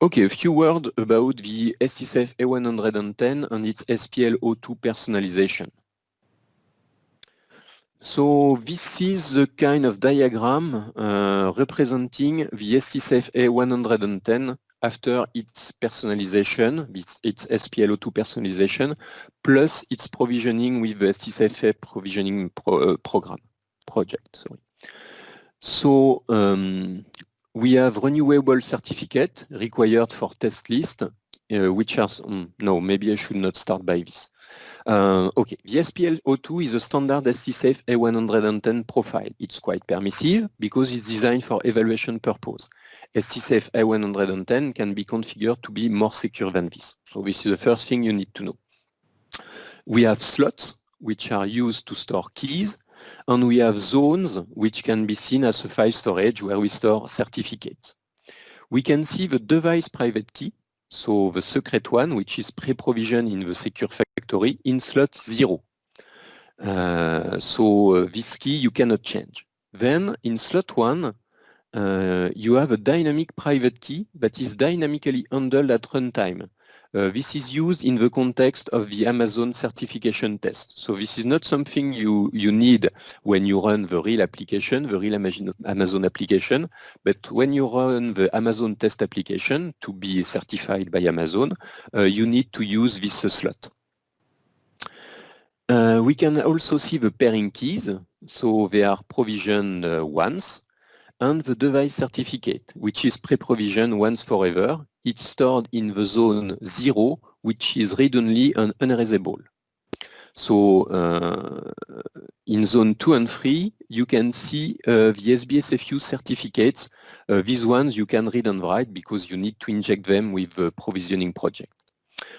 Okay, a few words about the STSAFE A110 and its SPL02 personalization. So this is the kind of diagram uh, representing the STSAFE A110 after its personalization, its SPL02 personalization, plus its provisioning with the STSAFE provisioning pro, uh, program project. Sorry. So um, we have renewable certificate required for test list, uh, which are, um, no, maybe I should not start by this. Uh, okay, the SPL02 is a standard STSAFE A110 profile. It's quite permissive because it's designed for evaluation purpose. STSAFE A110 can be configured to be more secure than this. So this is the first thing you need to know. We have slots, which are used to store keys, and we have zones which can be seen as a file storage where we store certificates. We can see the device private key, so the secret one, which is pre-provisioned in the secure factory in slot 0. Uh, so uh, this key you cannot change. Then in slot 1, uh, you have a dynamic private key that is dynamically handled at runtime. Uh, this is used in the context of the Amazon certification test. So this is not something you, you need when you run the real application, the real Amazon application, but when you run the Amazon test application to be certified by Amazon, uh, you need to use this uh, slot. Uh, we can also see the pairing keys. So they are provisioned uh, once and the device certificate, which is pre-provisioned once forever. It's stored in the zone 0, which is read-only and unerasable. So uh, in zone 2 and 3, you can see uh, the SBSFU certificates. Uh, these ones you can read and write because you need to inject them with the provisioning project.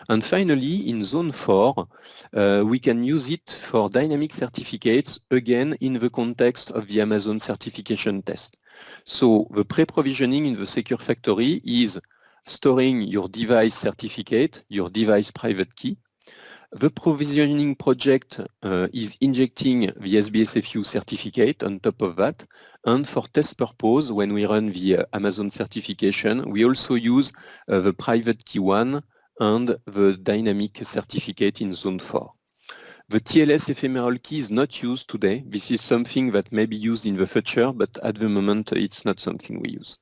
And finally, in zone 4, uh, we can use it for dynamic certificates, again, in the context of the Amazon certification test. So the pre-provisioning in the Secure Factory is storing your device certificate, your device private key. The provisioning project uh, is injecting the SBSFU certificate on top of that. And for test purpose, when we run the uh, Amazon certification, we also use uh, the private key one and the dynamic certificate in zone 4. The TLS ephemeral key is not used today. This is something that may be used in the future, but at the moment it's not something we use.